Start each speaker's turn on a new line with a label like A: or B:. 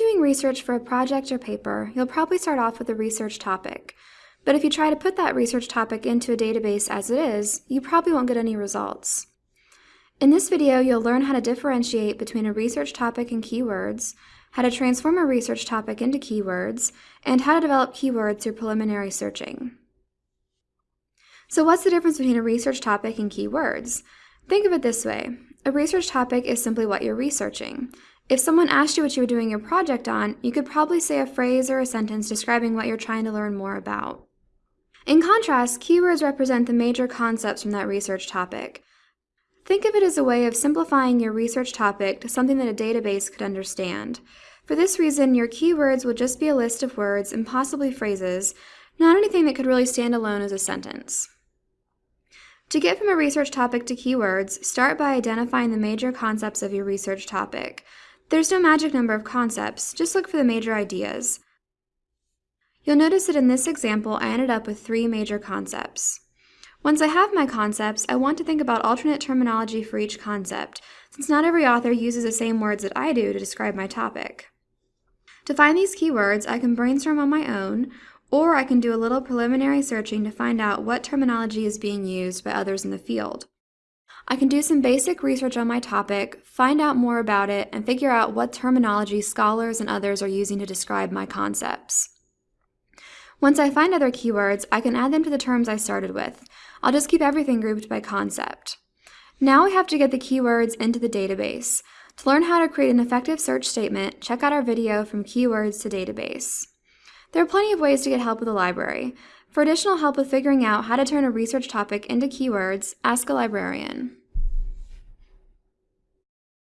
A: you're doing research for a project or paper, you'll probably start off with a research topic. But if you try to put that research topic into a database as it is, you probably won't get any results. In this video, you'll learn how to differentiate between a research topic and keywords, how to transform a research topic into keywords, and how to develop keywords through preliminary searching. So what's the difference between a research topic and keywords? Think of it this way. A research topic is simply what you're researching. If someone asked you what you were doing your project on, you could probably say a phrase or a sentence describing what you're trying to learn more about. In contrast, keywords represent the major concepts from that research topic. Think of it as a way of simplifying your research topic to something that a database could understand. For this reason, your keywords will just be a list of words and possibly phrases, not anything that could really stand alone as a sentence. To get from a research topic to keywords, start by identifying the major concepts of your research topic. There's no magic number of concepts, just look for the major ideas. You'll notice that in this example, I ended up with three major concepts. Once I have my concepts, I want to think about alternate terminology for each concept, since not every author uses the same words that I do to describe my topic. To find these keywords, I can brainstorm on my own, or I can do a little preliminary searching to find out what terminology is being used by others in the field. I can do some basic research on my topic, find out more about it, and figure out what terminology scholars and others are using to describe my concepts. Once I find other keywords, I can add them to the terms I started with. I'll just keep everything grouped by concept. Now we have to get the keywords into the database. To learn how to create an effective search statement, check out our video from keywords to database. There are plenty of ways to get help with a library. For additional help with figuring out how to turn a research topic into keywords, ask a librarian.